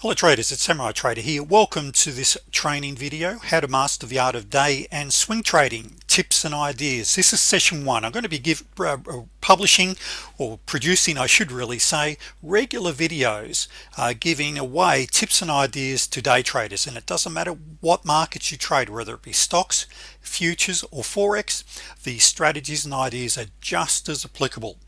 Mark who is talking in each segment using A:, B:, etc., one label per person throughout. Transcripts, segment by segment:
A: Hello traders. It's Samurai Trader here. Welcome to this training video how to master the art of day and swing trading tips and ideas. This is session one. I'm going to be give uh, uh, publishing or producing I should really say regular videos uh, giving away tips and ideas to day traders. And it doesn't matter what markets you trade whether it be stocks futures or forex the strategies and ideas are just as applicable.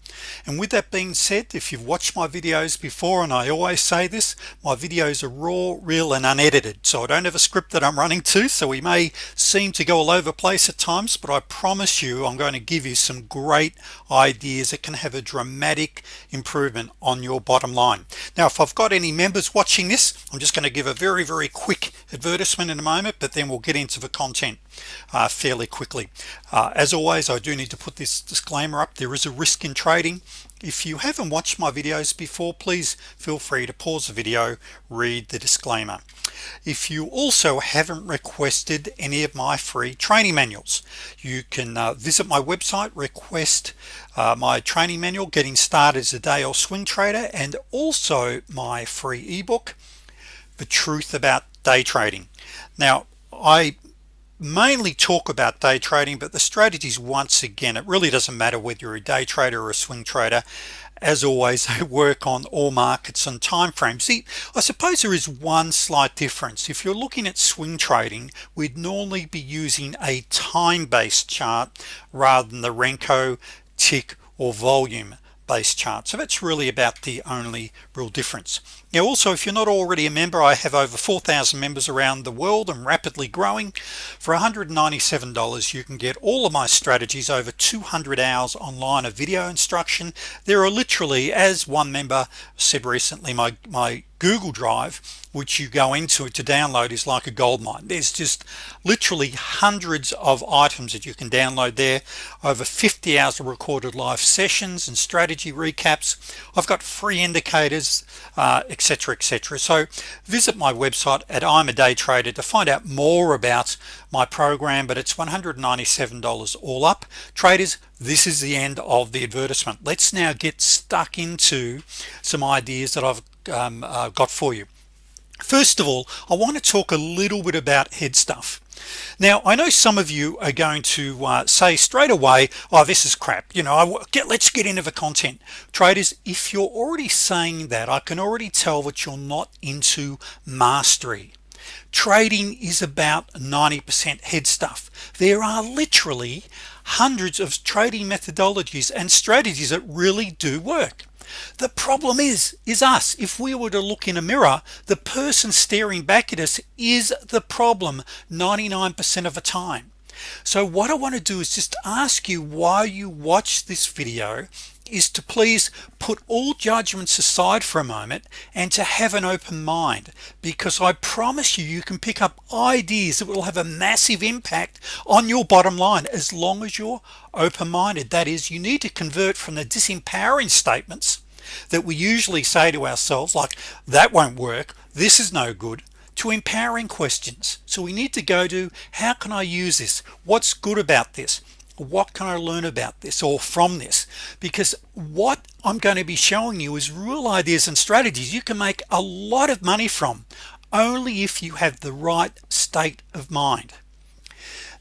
A: And with that being said if you've watched my videos before and I always say this my videos are raw real and unedited. So I don't have a script that I'm running to so we may seem to go all over place at times but I promise you I'm going to give you some great ideas that can have a dramatic improvement on your bottom line. Now if I've got any members watching this I'm just going to give a very very quick advertisement in a moment but then we'll get into the content. Uh, fairly quickly. Uh, as always I do need to put this disclaimer up. There is a risk in trading. If you haven't watched my videos before please feel free to pause the video read the disclaimer. If you also haven't requested any of my free training manuals you can uh, visit my website request uh, my training manual getting started as a day or swing trader and also my free ebook the truth about day trading. Now I mainly talk about day trading but the strategies once again it really doesn't matter whether you're a day trader or a swing trader as always they work on all markets and time frames see I suppose there is one slight difference. If you're looking at swing trading we'd normally be using a time-based chart rather than the Renko tick or volume based chart. So that's really about the only real difference now also if you're not already a member I have over 4,000 members around the world and rapidly growing. For $197 you can get all of my strategies over 200 hours online of video instruction. There are literally as one member said recently my my Google Drive which you go into to download is like a gold mine there's just literally hundreds of items that you can download there over 50 hours of recorded live sessions and strategy recaps. I've got free indicators uh, etc etc so visit my website at I'm a day trader to find out more about my program but it's $197 all up. Traders this is the end of the advertisement. Let's now get stuck into some ideas that I've um, uh, got for you. First of all I want to talk a little bit about head stuff now I know some of you are going to uh, say straight away oh this is crap you know I get let's get into the content. Traders if you're already saying that I can already tell that you're not into mastery. Trading is about 90% head stuff. There are literally hundreds of trading methodologies and strategies that really do work the problem is is us. If we were to look in a mirror the person staring back at us is the problem 99% of the time. So what I want to do is just ask you why you watch this video is to please put all judgments aside for a moment and to have an open mind because I promise you you can pick up ideas that will have a massive impact on your bottom line as long as you're open-minded. That is you need to convert from the disempowering statements that we usually say to ourselves like that won't work. This is no good to empowering questions. So we need to go to how can I use this? What's good about this what can I learn about this or from this? Because what I'm going to be showing you is real ideas and strategies you can make a lot of money from only if you have the right state of mind.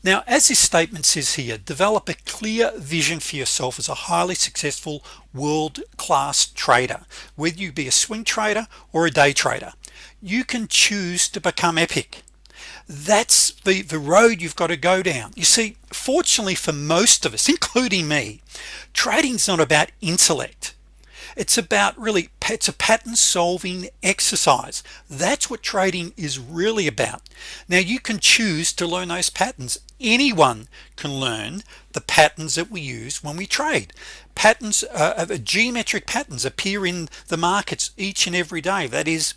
A: Now as this statement says here develop a clear vision for yourself as a highly successful world-class trader whether you be a swing trader or a day trader. You can choose to become epic that's the the road you've got to go down. You see fortunately for most of us including me trading's not about intellect. It's about really it's a pattern solving exercise. That's what trading is really about. Now you can choose to learn those patterns. Anyone can learn the patterns that we use when we trade. Patterns uh, geometric patterns appear in the markets each and every day. That is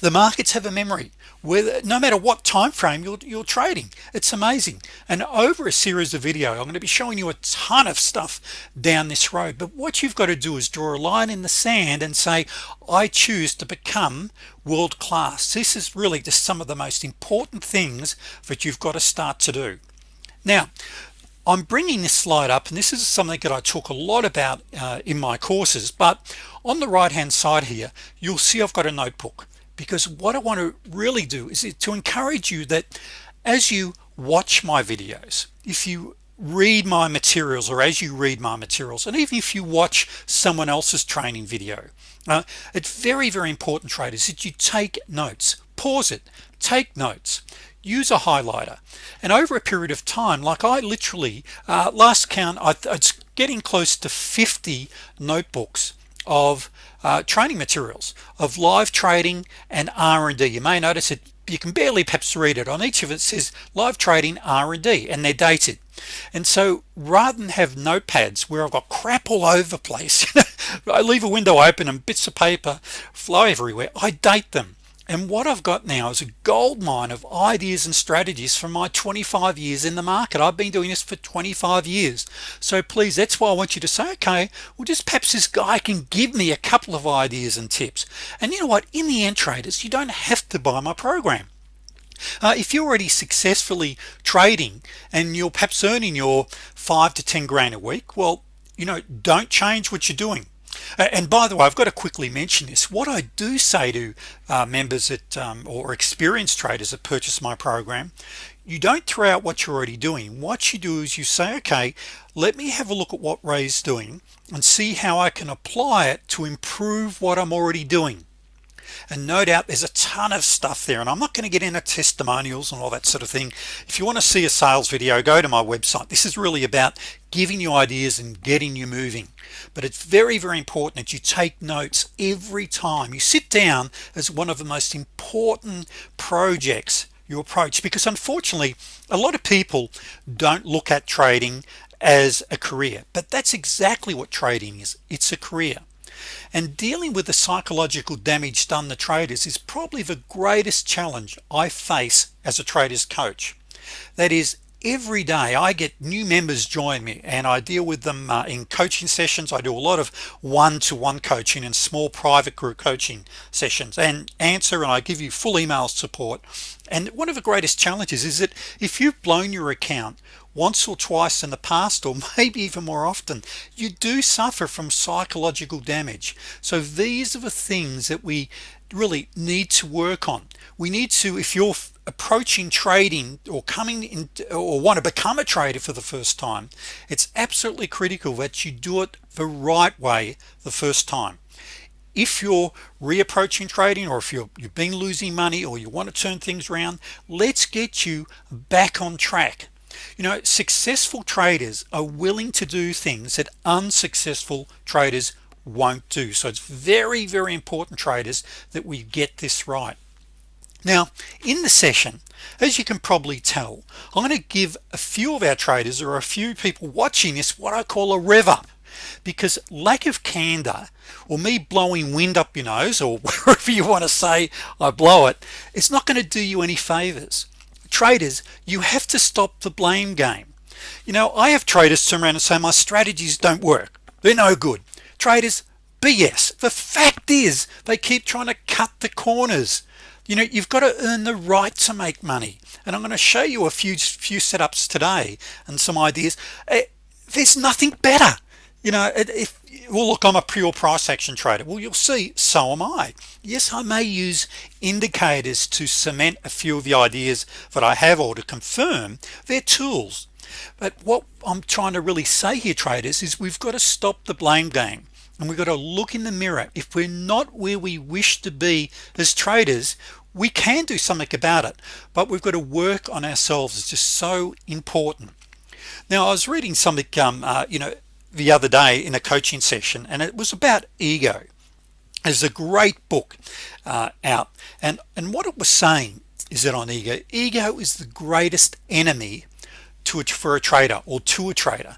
A: the markets have a memory where no matter what time frame you're, you're trading. It's amazing. And over a series of video I'm going to be showing you a ton of stuff down this road but what you've got to do is draw a line in the sand and say I choose to become world-class. This is really just some of the most important things that you've got to start to do. Now I'm bringing this slide up and this is something that I talk a lot about uh, in my courses but on the right hand side here you'll see I've got a notebook because what I want to really do is to encourage you that as you watch my videos if you read my materials or as you read my materials and even if you watch someone else's training video uh, it's very very important traders that you take notes pause it take notes use a highlighter. And over a period of time like I literally uh, last count I, it's getting close to 50 notebooks of uh, training materials of live trading and R&D you may notice it you can barely perhaps read it. On each of it says live trading R&D and they're dated. And so rather than have notepads where I've got crap all over place I leave a window open and bits of paper fly everywhere I date them and what I've got now is a gold mine of ideas and strategies from my 25 years in the market. I've been doing this for 25 years. So please that's why I want you to say okay well just perhaps this guy can give me a couple of ideas and tips. And you know what? In the end traders you don't have to buy my program. Uh, if you're already successfully trading and you're perhaps earning your five to ten grand a week well you know don't change what you're doing and by the way I've got to quickly mention this. What I do say to uh, members that um, or experienced traders that purchase my program you don't throw out what you're already doing. What you do is you say okay let me have a look at what Ray's doing and see how I can apply it to improve what I'm already doing and no doubt there's a ton of stuff there. And I'm not going to get into testimonials and all that sort of thing. If you want to see a sales video go to my website. This is really about giving you ideas and getting you moving. But it's very very important that you take notes every time. You sit down as one of the most important projects you approach. Because unfortunately a lot of people don't look at trading as a career. But that's exactly what trading is. It's a career and dealing with the psychological damage done the traders is probably the greatest challenge I face as a traders coach. That is every day I get new members join me and I deal with them uh, in coaching sessions. I do a lot of one-to-one -one coaching and small private group coaching sessions and answer and I give you full email support. And one of the greatest challenges is that if you've blown your account once or twice in the past or maybe even more often you do suffer from psychological damage. So these are the things that we really need to work on. We need to if you're approaching trading or coming in or want to become a trader for the first time it's absolutely critical that you do it the right way the first time. If you're reapproaching trading or if you're you've been losing money or you want to turn things around let's get you back on track you know successful traders are willing to do things that unsuccessful traders won't do. So it's very very important traders that we get this right. Now in the session as you can probably tell I'm going to give a few of our traders or a few people watching this what I call a rev up. Because lack of candor or me blowing wind up your nose or wherever you want to say I blow it it's not going to do you any favors traders you have to stop the blame game. You know I have traders turn around and say my strategies don't work. They're no good. Traders BS the fact is they keep trying to cut the corners. You know you've got to earn the right to make money. And I'm going to show you a few few setups today and some ideas. Eh, there's nothing better. You know if well look I'm a pure price action trader. Well you'll see so am I. Yes I may use indicators to cement a few of the ideas that I have or to confirm they're tools. But what I'm trying to really say here traders is we've got to stop the blame game and we've got to look in the mirror. If we're not where we wish to be as traders we can do something about it but we've got to work on ourselves. It's just so important. Now I was reading something um, uh, you know the other day in a coaching session and it was about ego. There's a great book uh, out and and what it was saying is that on ego ego is the greatest enemy to a, for a trader or to a trader.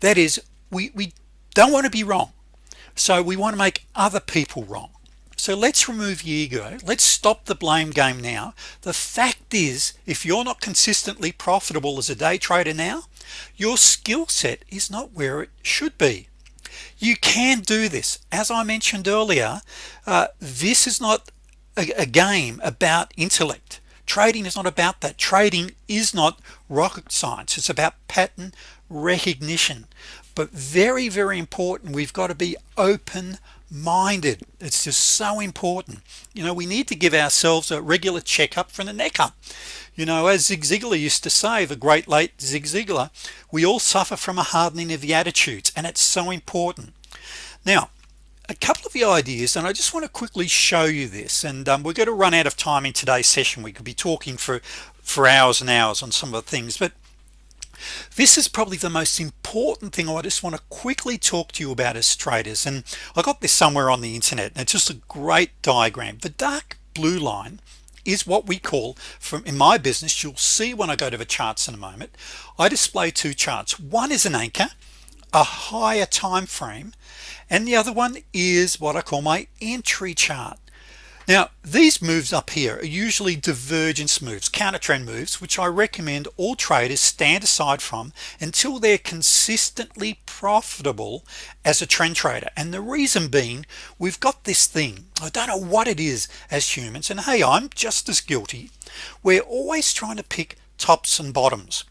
A: That is we we don't want to be wrong. So we want to make other people wrong so let's remove the ego. Let's stop the blame game now. The fact is if you're not consistently profitable as a day trader now your skill set is not where it should be. You can do this. As I mentioned earlier uh, this is not a, a game about intellect. Trading is not about that. Trading is not rocket science. It's about pattern recognition. But very very important we've got to be open minded. It's just so important. You know we need to give ourselves a regular checkup from the neck up. You know as Zig Ziglar used to say the great late Zig Ziglar we all suffer from a hardening of the attitudes and it's so important. Now a couple of the ideas and I just want to quickly show you this and um, we're going to run out of time in today's session. We could be talking for for hours and hours on some of the things but this is probably the most important thing I just want to quickly talk to you about as traders and I got this somewhere on the internet and it's just a great diagram. The dark blue line is what we call from in my business you'll see when I go to the charts in a moment I display two charts. One is an anchor a higher time frame and the other one is what I call my entry chart now these moves up here are usually divergence moves counter trend moves which I recommend all traders stand aside from until they're consistently profitable as a trend trader. And the reason being we've got this thing I don't know what it is as humans and hey I'm just as guilty. We're always trying to pick tops and bottoms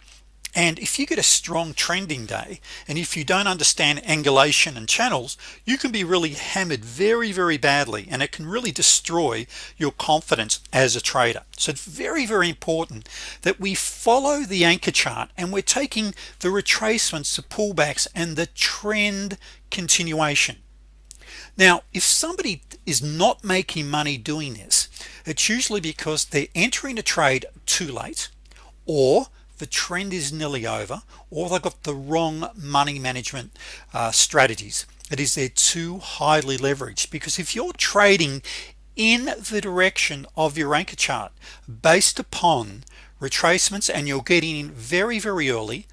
A: and if you get a strong trending day and if you don't understand angulation and channels you can be really hammered very very badly and it can really destroy your confidence as a trader. So it's very very important that we follow the anchor chart and we're taking the retracements the pullbacks and the trend continuation. Now if somebody is not making money doing this it's usually because they're entering a trade too late or the trend is nearly over or they've got the wrong money management uh, strategies. It is they're too highly leveraged because if you're trading in the direction of your anchor chart based upon retracements and you're getting in very very early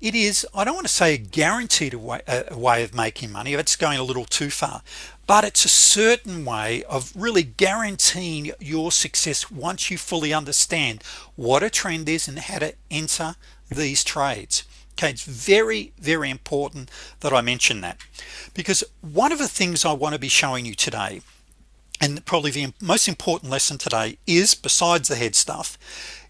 A: it is I don't want to say a guaranteed way, a way of making money if it's going a little too far but it's a certain way of really guaranteeing your success once you fully understand what a trend is and how to enter these trades. Okay it's very very important that I mention that. Because one of the things I want to be showing you today and probably the most important lesson today is besides the head stuff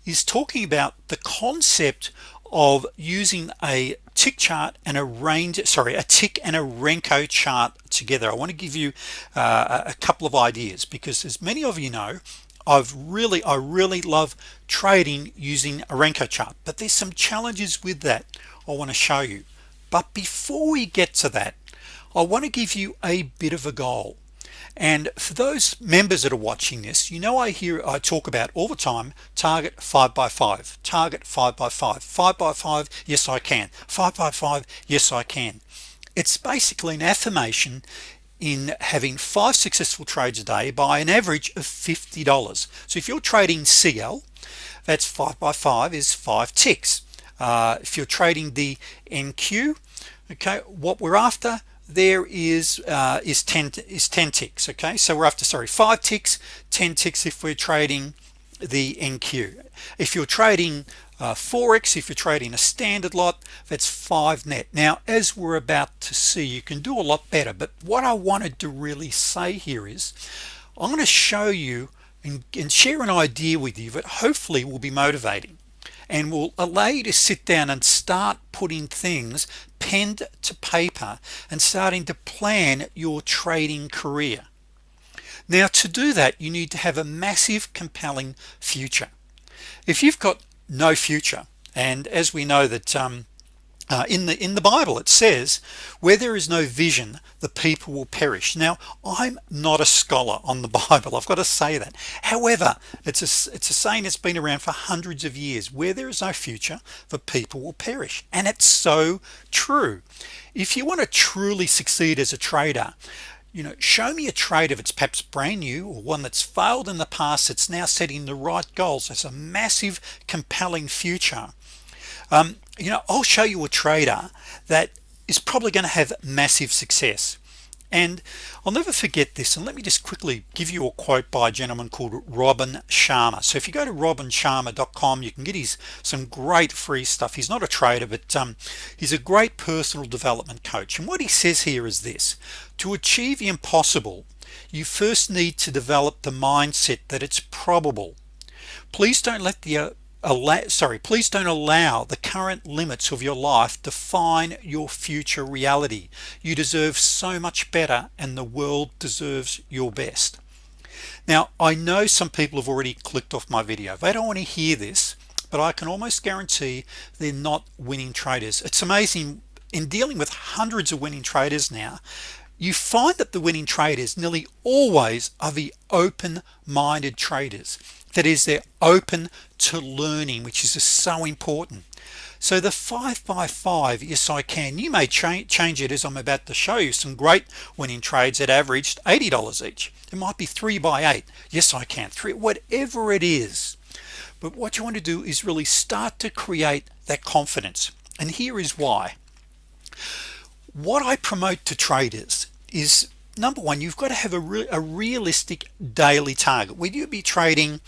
A: is talking about the concept of using a tick chart and a range sorry a tick and a Renko chart together. I want to give you uh, a couple of ideas because as many of you know I've really I really love trading using a Renko chart but there's some challenges with that I want to show you. But before we get to that I want to give you a bit of a goal and for those members that are watching this you know I hear I talk about all the time target five by five target five by five. Five by five yes I can. Five by five yes I can. It's basically an affirmation in having five successful trades a day by an average of $50 so if you're trading CL that's five by five is five ticks. Uh, if you're trading the NQ okay what we're after there is uh, is 10 is 10 ticks okay? So we're after sorry five ticks 10 ticks if we're trading the NQ if you're trading uh, Forex if you're trading a standard lot that's five net. Now as we're about to see you can do a lot better but what I wanted to really say here is I'm going to show you and, and share an idea with you that hopefully will be motivating and will allow you to sit down and start putting things penned to paper and starting to plan your trading career. Now to do that you need to have a massive compelling future. If you've got no future and as we know that um, uh, in the in the Bible it says where there is no vision the people will perish. Now I'm not a scholar on the Bible I've got to say that. However it's a it's a saying that's been around for hundreds of years where there is no future the people will perish. And it's so true. If you want to truly succeed as a trader you know show me a trade if it's perhaps brand new or one that's failed in the past it's now setting the right goals. It's a massive compelling future. Um, you know I'll show you a trader that is probably going to have massive success. And I'll never forget this and let me just quickly give you a quote by a gentleman called Robin Sharma. So if you go to robinsharma.com you can get his some great free stuff. He's not a trader but um, he's a great personal development coach. And what he says here is this to achieve the impossible you first need to develop the mindset that it's probable. Please don't let the uh, allow sorry please don't allow the current limits of your life define your future reality. You deserve so much better and the world deserves your best. Now I know some people have already clicked off my video. They don't want to hear this but I can almost guarantee they're not winning traders. It's amazing in dealing with hundreds of winning traders now you find that the winning traders nearly always are the open-minded traders that is they're open to learning which is so important. So the five by five yes I can. You may cha change it as I'm about to show you some great winning trades that averaged $80 each. It might be three by eight. Yes I can. Three whatever it is. But what you want to do is really start to create that confidence. And here is why. What I promote to traders is number one you've got to have a, re a realistic daily target. Would you be trading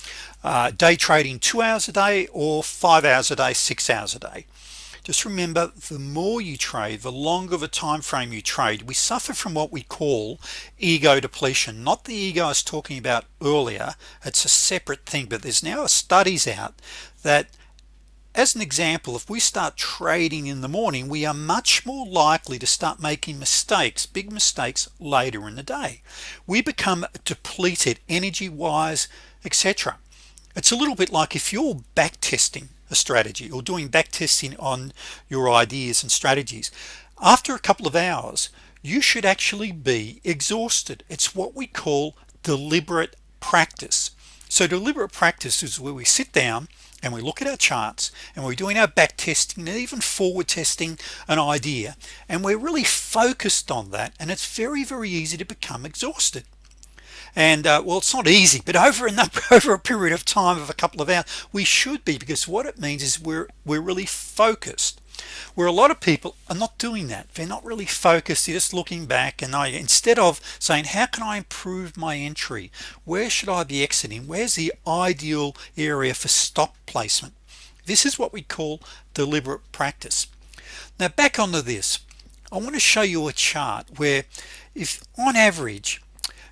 A: uh, day trading two hours a day or five hours a day six hours a day? Just remember the more you trade the longer the time frame you trade. We suffer from what we call ego depletion. Not the ego I was talking about earlier. It's a separate thing but there's now studies out that as an example if we start trading in the morning we are much more likely to start making mistakes big mistakes later in the day. We become depleted energy wise etc it's a little bit like if you're back testing a strategy or doing back testing on your ideas and strategies. After a couple of hours you should actually be exhausted. It's what we call deliberate practice. So deliberate practice is where we sit down and we look at our charts and we're doing our back testing and even forward testing an idea and we're really focused on that and it's very very easy to become exhausted. And uh, well it's not easy but over a number over a period of time of a couple of hours we should be because what it means is we're we're really focused where a lot of people are not doing that. They're not really focused. They're just looking back. And I instead of saying how can I improve my entry? Where should I be exiting? Where's the ideal area for stop placement? This is what we call deliberate practice. Now back onto this. I want to show you a chart where if on average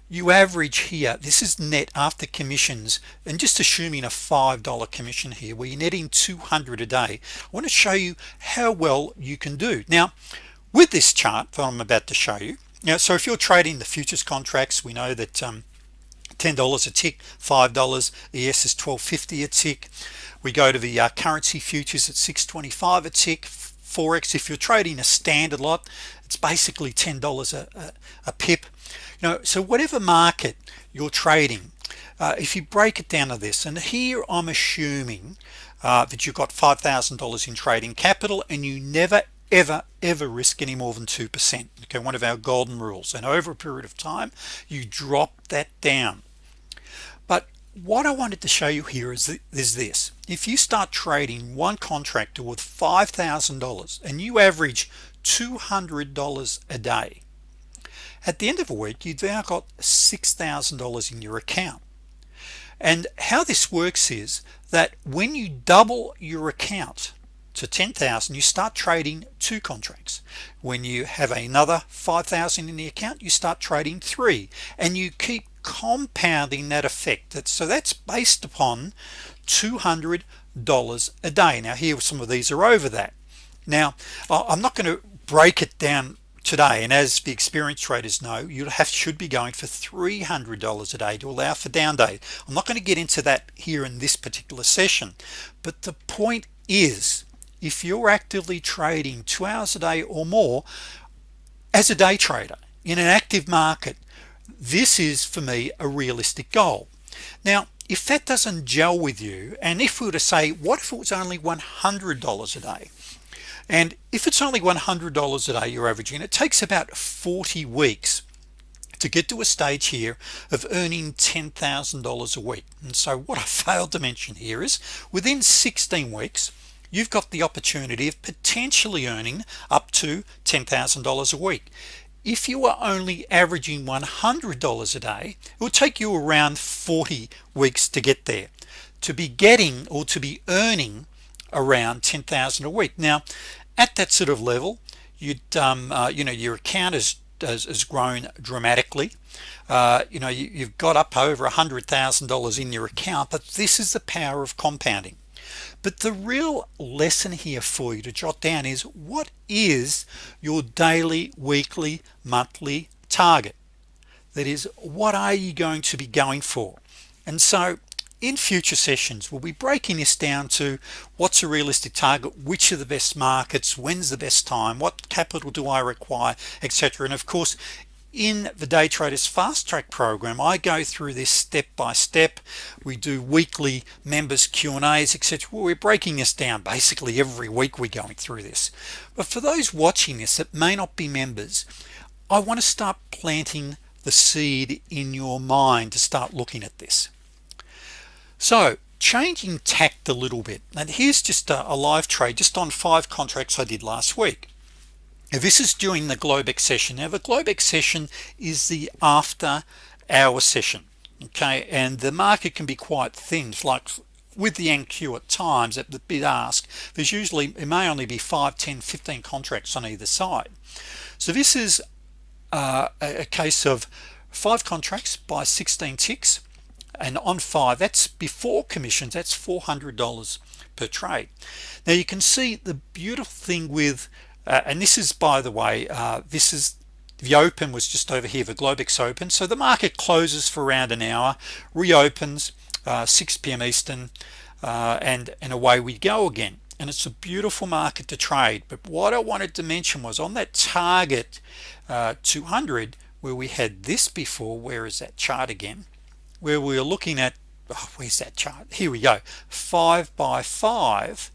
A: you average here this is net after commissions and just assuming a $5 commission here where you're netting 200 a day I want to show you how well you can do. Now with this chart that I'm about to show you now so if you're trading the futures contracts we know that um, $10 a tick $5 ES is 1250 a tick. We go to the uh, currency futures at 625 a tick Forex if you're trading a standard lot it's basically $10 a, a, pip. You know so whatever market you're trading uh, if you break it down to this and here I'm assuming uh, that you've got $5,000 in trading capital and you never ever ever risk any more than 2% okay one of our golden rules. And over a period of time you drop that down. But what I wanted to show you here is, th is this. If you start trading one contractor with $5,000 and you average $200 a day. At the end of a week you've now got $6,000 in your account. And how this works is that when you double your account to 10,000 you start trading two contracts. When you have another 5,000 in the account you start trading three. And you keep compounding that effect. That's so that's based upon $200 a day. Now here some of these are over that. Now I'm not going to break it down today and as the experienced traders know you have should be going for $300 a day to allow for down day. I'm not going to get into that here in this particular session but the point is if you're actively trading two hours a day or more as a day trader in an active market this is for me a realistic goal. Now if that doesn't gel with you and if we were to say what if it was only $100 a day and if it's only $100 a day you're averaging it takes about 40 weeks to get to a stage here of earning $10,000 a week. And so what I failed to mention here is within 16 weeks you've got the opportunity of potentially earning up to $10,000 a week. If you are only averaging $100 a day it will take you around 40 weeks to get there. To be getting or to be earning around 10,000 a week. Now at that sort of level you'd um, uh, you know your account has has, has grown dramatically. Uh, you know you, have got up over a hundred thousand dollars in your account but this is the power of compounding. But the real lesson here for you to jot down is what is your daily weekly monthly target? That is what are you going to be going for? And so in future sessions we'll be breaking this down to what's a realistic target which are the best markets when's the best time what capital do I require etc and of course in the day traders fast track program I go through this step by step. We do weekly members Q and A's etc we're breaking this down basically every week we're going through this. But for those watching this that may not be members I want to start planting the seed in your mind to start looking at this so changing tact a little bit. And here's just a, a live trade just on five contracts I did last week. Now this is during the Globex session. Now the Globex session is the after hour session okay? And the market can be quite thin. Like with the NQ at times at the bid ask there's usually it may only be 5 10 15 contracts on either side. So this is uh, a, a case of five contracts by 16 ticks and on five that's before commissions that's $400 per trade. Now you can see the beautiful thing with uh, and this is by the way uh, this is the open was just over here the Globex open. So the market closes for around an hour reopens uh, 6 p.m. Eastern uh, and and away we go again. And it's a beautiful market to trade. But what I wanted to mention was on that target uh, 200 where we had this before where is that chart again where we are looking at oh, where's that chart? Here we go. Five by five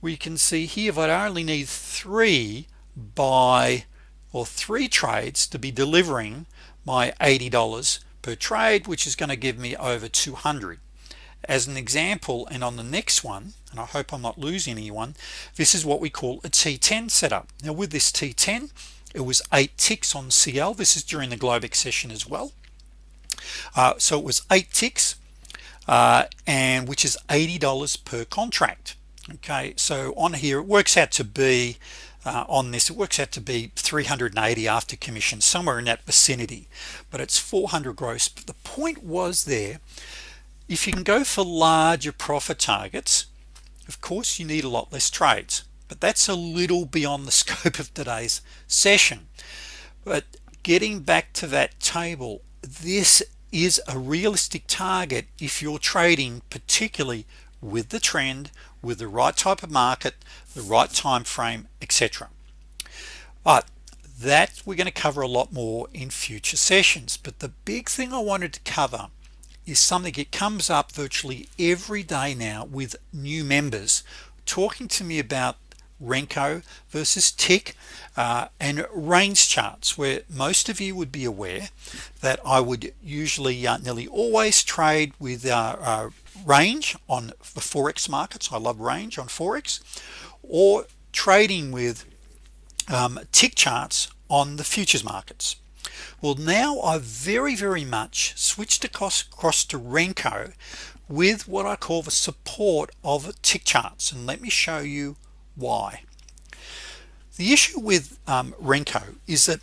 A: we can see here that I only need three by or three trades to be delivering my $80 per trade which is going to give me over 200 as an example and on the next one and I hope I'm not losing anyone this is what we call a t10 setup. Now with this t10 it was eight ticks on CL this is during the Globex session as well uh, so it was eight ticks uh, and which is $80 per contract. Okay so on here it works out to be uh, on this it works out to be 380 after commission somewhere in that vicinity but it's 400 gross. But the point was there if you can go for larger profit targets of course you need a lot less trades but that's a little beyond the scope of today's session. But getting back to that table this is a realistic target if you're trading particularly with the trend with the right type of market the right time frame etc but that we're going to cover a lot more in future sessions. But the big thing I wanted to cover is something it comes up virtually every day now with new members talking to me about Renko versus tick uh, and range charts where most of you would be aware that I would usually uh, nearly always trade with uh, uh range on the forex markets. I love range on forex or trading with um, tick charts on the futures markets. Well now I've very very much switched across, across to Renko with what I call the support of tick charts. And let me show you why. The issue with um, Renko is that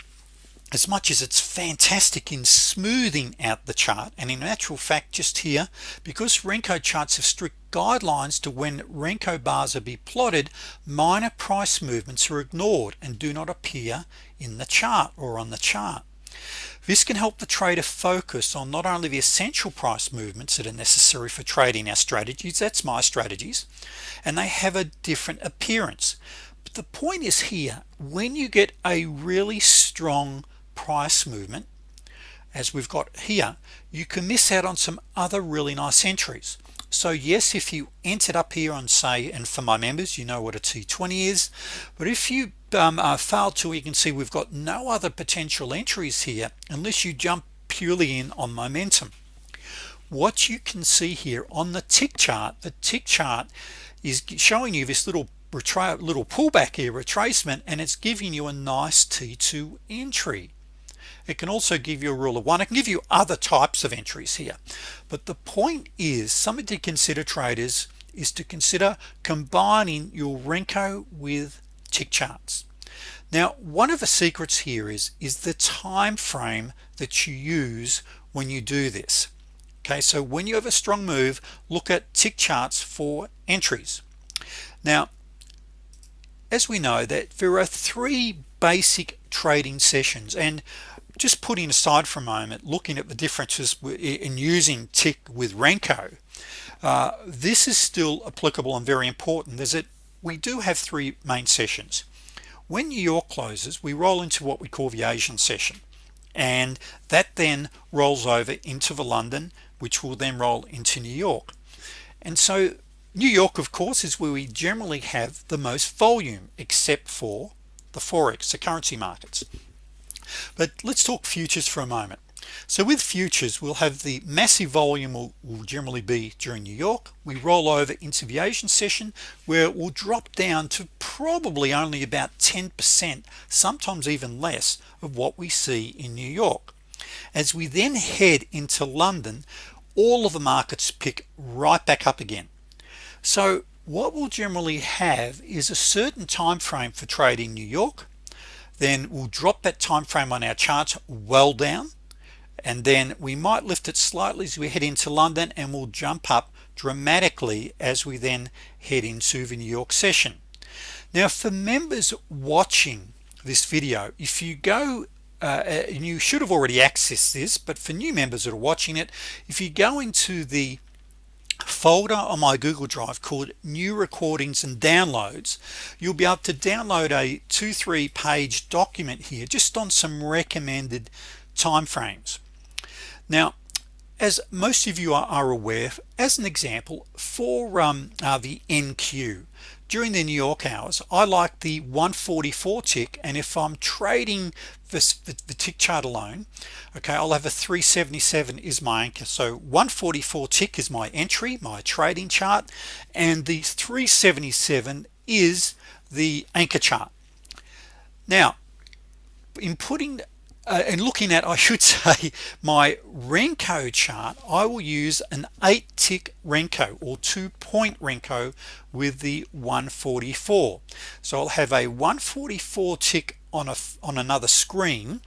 A: as much as it's fantastic in smoothing out the chart and in actual fact just here because Renko charts have strict guidelines to when Renko bars are be plotted minor price movements are ignored and do not appear in the chart or on the chart this can help the trader focus on not only the essential price movements that are necessary for trading our strategies that's my strategies and they have a different appearance. But the point is here when you get a really strong price movement as we've got here you can miss out on some other really nice entries so yes if you entered up here on say and for my members you know what a t20 is. But if you um, uh, failed to you can see we've got no other potential entries here unless you jump purely in on momentum. What you can see here on the tick chart the tick chart is showing you this little little pullback here retracement and it's giving you a nice t2 entry it can also give you a rule of one. It can give you other types of entries here. But the point is something to consider traders is to consider combining your Renko with tick charts. Now one of the secrets here is is the time frame that you use when you do this. Okay so when you have a strong move look at tick charts for entries. Now as we know that there are three basic trading sessions and just putting aside for a moment looking at the differences in using tick with Renko uh, this is still applicable and very important. Is that we do have three main sessions. When New York closes we roll into what we call the Asian session and that then rolls over into the London which will then roll into New York. And so New York of course is where we generally have the most volume except for the Forex the currency markets but let's talk futures for a moment. So with futures we'll have the massive volume will, will, generally be during New York. We roll over into the Asian session where it will drop down to probably only about 10% sometimes even less of what we see in New York. As we then head into London all of the markets pick right back up again. So what we'll generally have is a certain time frame for trading New York then we'll drop that time frame on our chart well down and then we might lift it slightly as we head into London and we'll jump up dramatically as we then head into the New York session. Now for members watching this video if you go uh, and you should have already accessed this but for new members that are watching it if you go into the folder on my Google Drive called new recordings and downloads. You'll be able to download a two three page document here just on some recommended time frames now as most of you are, are aware as an example for um, uh, the NQ during the New York hours I like the 144 tick and if I'm trading this the, the tick chart alone okay I'll have a 377 is my anchor. So 144 tick is my entry my trading chart and the 377 is the anchor chart. Now in putting uh, and looking at I should say my Renko chart I will use an 8 tick Renko or two point Renko with the 144 so I'll have a 144 tick on a on another screen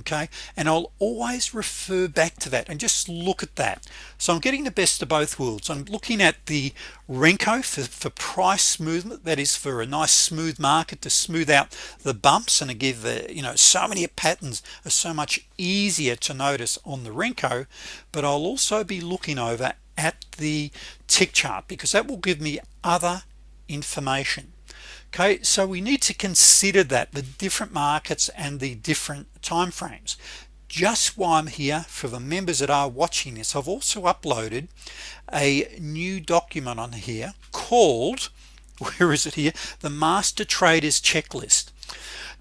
A: okay? And I'll always refer back to that and just look at that. So I'm getting the best of both worlds. I'm looking at the Renko for, for price movement. That is for a nice smooth market to smooth out the bumps and to give the you know so many patterns are so much easier to notice on the Renko. But I'll also be looking over at the tick chart because that will give me other information okay so we need to consider that the different markets and the different time frames just while I'm here for the members that are watching this I've also uploaded a new document on here called where is it here? The master traders checklist.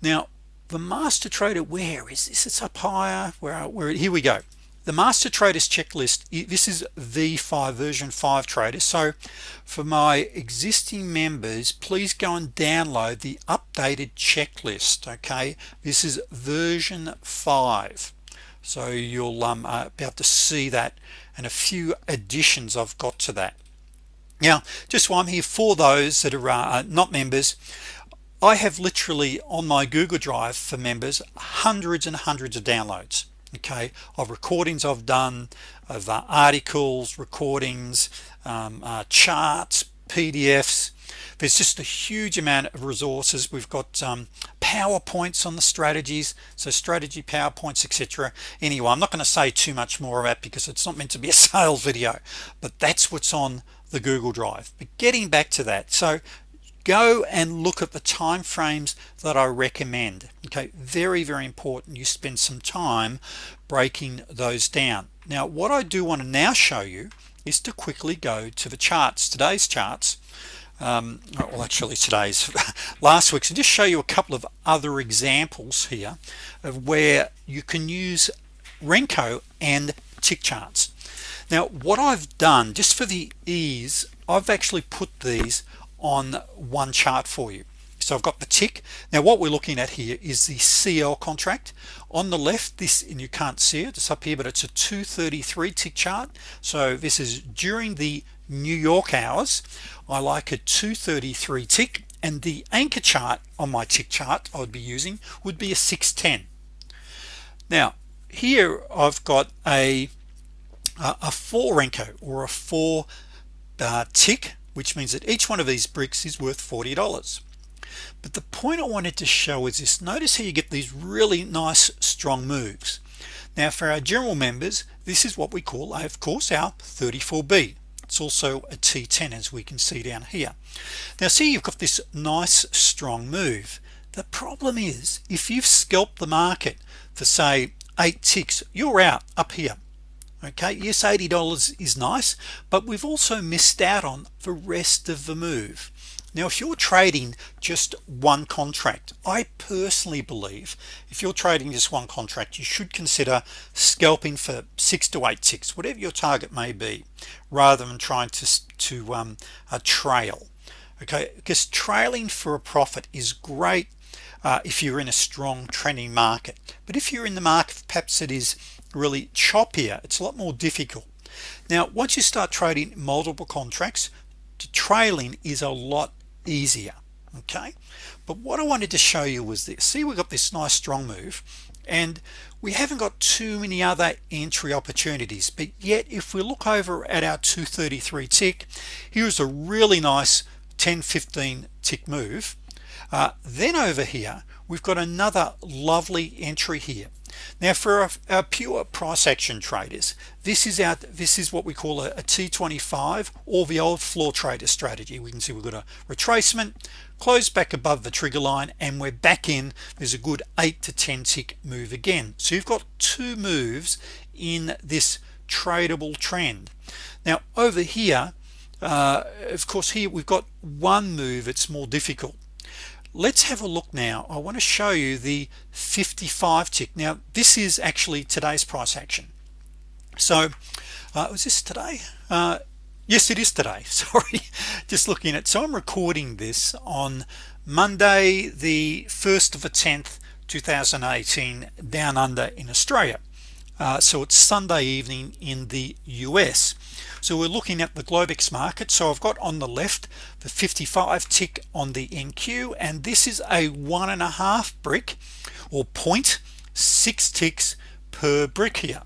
A: Now the master trader where is this? It's up higher where where here we go the master traders checklist this is v5 version 5 traders. So for my existing members please go and download the updated checklist okay? This is version 5 so you'll um, uh, be able to see that and a few additions I've got to that. Now just while I'm here for those that are uh, not members I have literally on my Google Drive for members hundreds and hundreds of downloads okay of recordings I've done of uh, articles recordings um, uh, charts PDFs there's just a huge amount of resources. We've got um, PowerPoints on the strategies so strategy PowerPoints etc anyway I'm not going to say too much more about because it's not meant to be a sales video but that's what's on the Google Drive. But getting back to that so go and look at the time frames that I recommend. Okay very very important you spend some time breaking those down. Now what I do want to now show you is to quickly go to the charts today's charts. Um, well actually today's last week's and just show you a couple of other examples here of where you can use Renko and tick charts. Now what I've done just for the ease I've actually put these on one chart for you. So I've got the tick. Now what we're looking at here is the CL contract. On the left this and you can't see it it's up here but it's a 233 tick chart. So this is during the New York hours I like a 233 tick and the anchor chart on my tick chart I would be using would be a 610 now here I've got a a four Renko or a four uh, tick which means that each one of these bricks is worth $40 but the point I wanted to show is this. Notice how you get these really nice strong moves. Now for our general members this is what we call of course our 34b it's also a T10 as we can see down here. Now see you've got this nice strong move. The problem is if you've scalped the market for say eight ticks you're out up here okay yes $80 is nice but we've also missed out on the rest of the move. Now if you're trading just one contract I personally believe if you're trading just one contract you should consider scalping for six to eight ticks whatever your target may be rather than trying to to um, a trail. Okay because trailing for a profit is great uh, if you're in a strong trending market. But if you're in the market perhaps it is really choppier it's a lot more difficult. Now once you start trading multiple contracts trailing is a lot easier okay? But what I wanted to show you was this. See we got this nice strong move and we haven't got too many other entry opportunities but yet if we look over at our 233 tick here's a really nice 10 15 tick move. Uh, then over here we've got another lovely entry here now for our, our, pure price action traders this is out this is what we call a a t25 or the old floor trader strategy. We can see we've got a retracement close back above the trigger line and we're back in. There's a good 8 to 10 tick move again. So you've got two moves in this tradable trend. Now over here uh, of course here we've got one move it's more difficult let's have a look now. I want to show you the 55 tick. Now this is actually today's price action. So uh, was this today? Uh, yes it is today. Sorry just looking at so I'm recording this on Monday the 1st of the 10th 2018 down under in Australia. Uh, so it's Sunday evening in the US so we're looking at the Globex market. So I've got on the left the 55 tick on the NQ and this is a one and a half brick or point six ticks per brick here.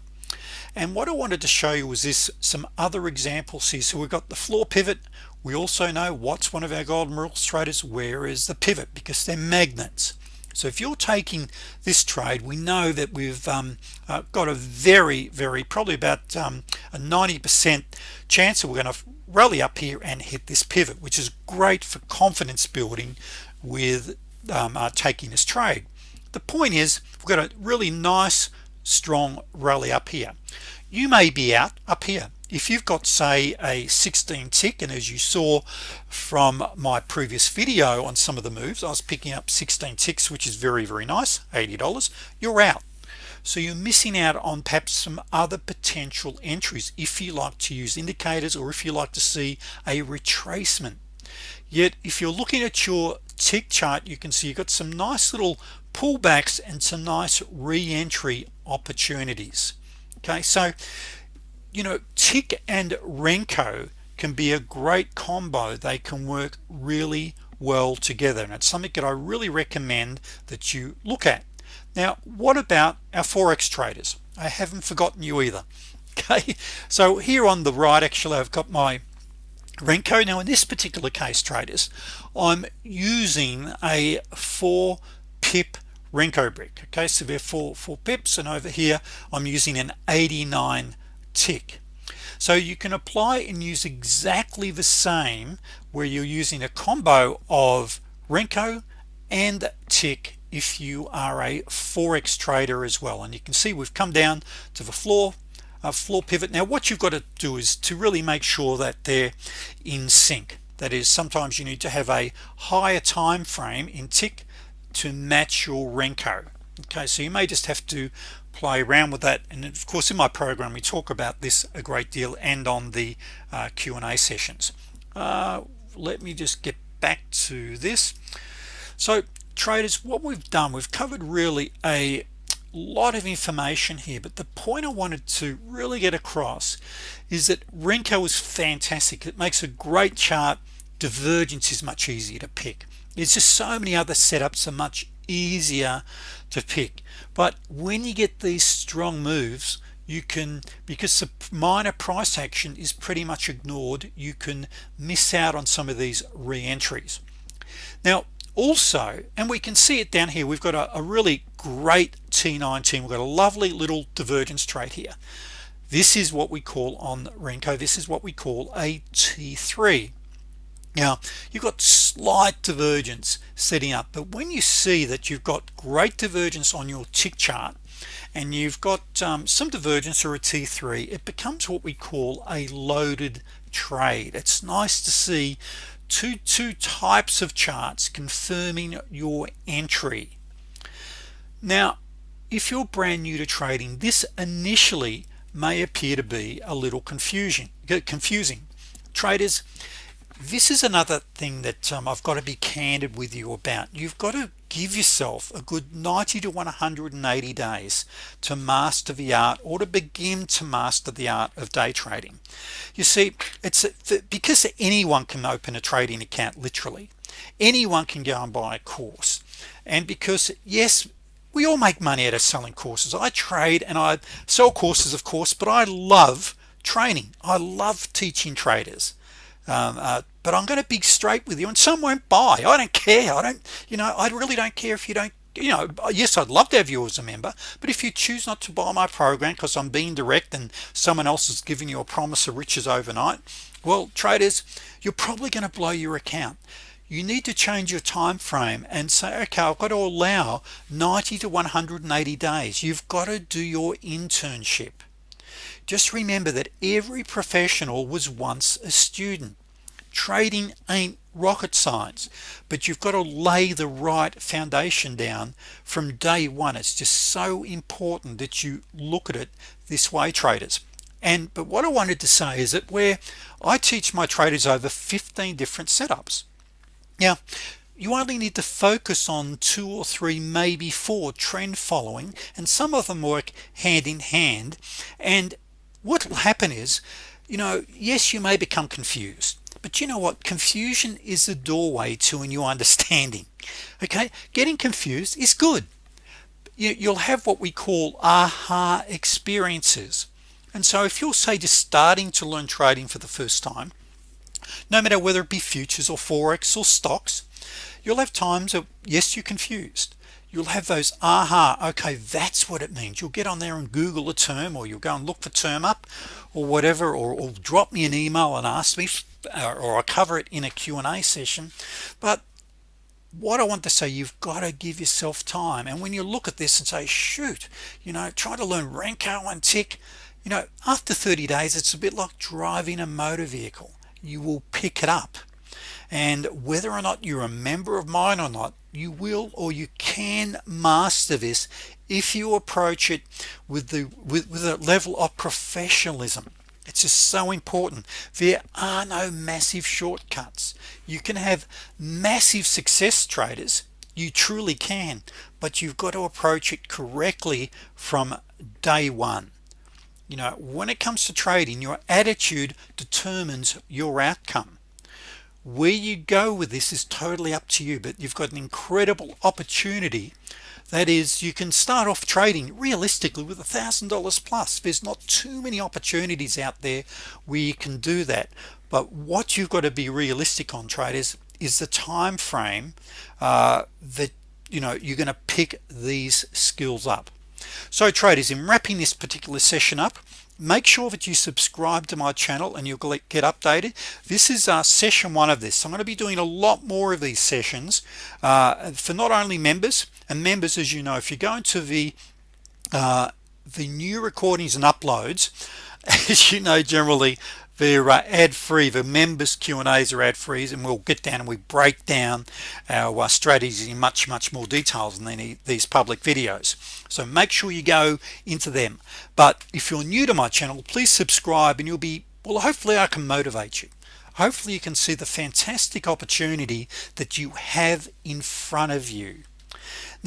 A: And what I wanted to show you was this some other examples here. So we've got the floor pivot. We also know what's one of our golden rules traders where is the pivot? Because they're magnets so if you're taking this trade we know that we've um, uh, got a very very probably about um, a 90% chance that we're going to rally up here and hit this pivot which is great for confidence building with um, uh, taking this trade. The point is we've got a really nice strong rally up here. You may be out up here if you've got say a 16 tick and as you saw from my previous video on some of the moves I was picking up 16 ticks which is very very nice $80 you're out. So you're missing out on perhaps some other potential entries if you like to use indicators or if you like to see a retracement. Yet if you're looking at your tick chart you can see you've got some nice little pullbacks and some nice re-entry opportunities. Okay so you know tick and Renko can be a great combo. They can work really well together. And it's something that I really recommend that you look at. Now what about our forex traders? I haven't forgotten you either. Okay so here on the right actually I've got my Renko. Now in this particular case traders I'm using a four pip Renko brick. Okay so they're four four pips. And over here I'm using an 89 tick. So you can apply and use exactly the same where you're using a combo of Renko and tick if you are a forex trader as well. And you can see we've come down to the floor uh, floor pivot. Now what you've got to do is to really make sure that they're in sync. That is sometimes you need to have a higher time frame in tick to match your Renko. Okay so you may just have to play around with that. And of course in my program we talk about this a great deal and on the uh, Q&A sessions. Uh, let me just get back to this. So traders what we've done we've covered really a lot of information here but the point I wanted to really get across is that Renko is fantastic. It makes a great chart. Divergence is much easier to pick. It's just so many other setups are much easier to pick. But when you get these strong moves you can because the minor price action is pretty much ignored you can miss out on some of these re-entries. Now also and we can see it down here we've got a, a really great T19 we've got a lovely little divergence trade here. This is what we call on Renko this is what we call a T3 now you've got slight divergence setting up but when you see that you've got great divergence on your tick chart and you've got um, some divergence or a t3 it becomes what we call a loaded trade. It's nice to see two two types of charts confirming your entry. Now if you're brand new to trading this initially may appear to be a little confusion confusing. Traders this is another thing that um, I've got to be candid with you about. You've got to give yourself a good 90 to 180 days to master the art or to begin to master the art of day trading. You see it's because anyone can open a trading account literally. Anyone can go and buy a course. And because yes we all make money out of selling courses. I trade and I sell courses of course but I love training. I love teaching traders um, uh, but I'm going to be straight with you and some won't buy. I don't care. I don't you know I really don't care if you don't you know yes I'd love to have you as a member but if you choose not to buy my program because I'm being direct and someone else is giving you a promise of riches overnight well traders you're probably going to blow your account. You need to change your time frame and say okay I've got to allow 90 to 180 days. You've got to do your internship just remember that every professional was once a student. Trading ain't rocket science but you've got to lay the right foundation down from day one. It's just so important that you look at it this way traders. And but what I wanted to say is that where I teach my traders over 15 different setups. Now you only need to focus on two or three maybe four trend following and some of them work hand in hand and what will happen is you know yes you may become confused but you know what? Confusion is the doorway to a new understanding. Okay? Getting confused is good. You'll have what we call aha experiences. And so if you'll say just starting to learn trading for the first time no matter whether it be futures or forex or stocks you'll have times of yes you're confused you'll have those aha okay that's what it means. You'll get on there and Google a term or you'll go and look for term up or whatever or, or drop me an email and ask me uh, or, or I'll cover it in a Q&A session. But what I want to say you've got to give yourself time. And when you look at this and say shoot you know try to learn Renko and tick you know after 30 days it's a bit like driving a motor vehicle. You will pick it up. And whether or not you're a member of mine or not you will or you can master this if you approach it with the with, with a level of professionalism. It's just so important. There are no massive shortcuts. You can have massive success traders. You truly can. But you've got to approach it correctly from day one. You know when it comes to trading your attitude determines your outcome where you go with this is totally up to you but you've got an incredible opportunity that is you can start off trading realistically with a thousand dollars plus. There's not too many opportunities out there where you can do that. But what you've got to be realistic on traders is the time frame uh, that you know you're going to pick these skills up so traders in wrapping this particular session up make sure that you subscribe to my channel and you'll get updated. This is uh, session one of this. I'm going to be doing a lot more of these sessions uh, for not only members and members as you know if you go into the uh, the new recordings and uploads as you know generally they're uh, ad-free the members Q&As are ad-free and we'll get down and we break down our uh, strategies in much much more details than any, these public videos. So make sure you go into them. But if you're new to my channel please subscribe and you'll be well hopefully I can motivate you. Hopefully you can see the fantastic opportunity that you have in front of you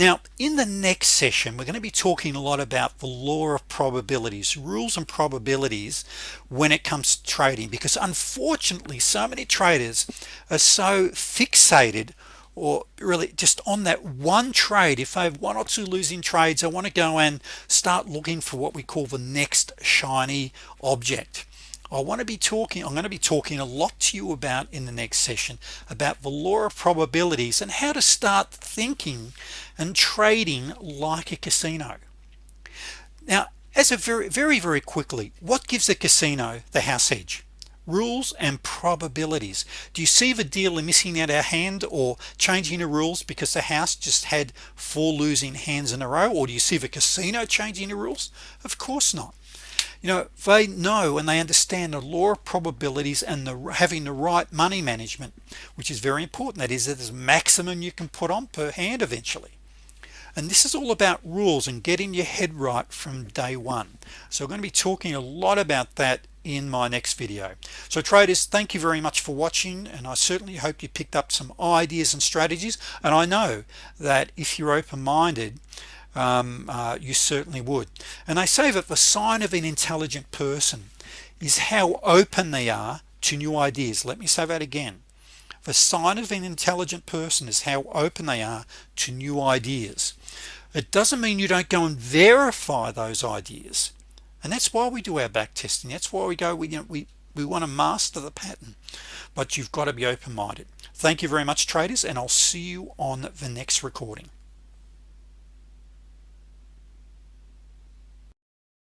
A: now in the next session we're going to be talking a lot about the law of probabilities rules and probabilities when it comes to trading because unfortunately so many traders are so fixated or really just on that one trade. If I have one or two losing trades I want to go and start looking for what we call the next shiny object I want to be talking I'm going to be talking a lot to you about in the next session about the law of probabilities and how to start thinking and trading like a casino. Now as a very very very quickly what gives a casino the house edge? Rules and probabilities. Do you see the dealer missing out our hand or changing the rules because the house just had four losing hands in a row? Or do you see the casino changing the rules? Of course not you know they know and they understand the law of probabilities and the having the right money management which is very important. That is there's maximum you can put on per hand eventually. And this is all about rules and getting your head right from day one. So we're going to be talking a lot about that in my next video. So traders thank you very much for watching and I certainly hope you picked up some ideas and strategies. And I know that if you're open-minded um, uh, you certainly would. And they say that the sign of an intelligent person is how open they are to new ideas. Let me say that again. The sign of an intelligent person is how open they are to new ideas. It doesn't mean you don't go and verify those ideas. And that's why we do our back testing. That's why we go we you know, we we want to master the pattern. But you've got to be open-minded. Thank you very much traders and I'll see you on the next recording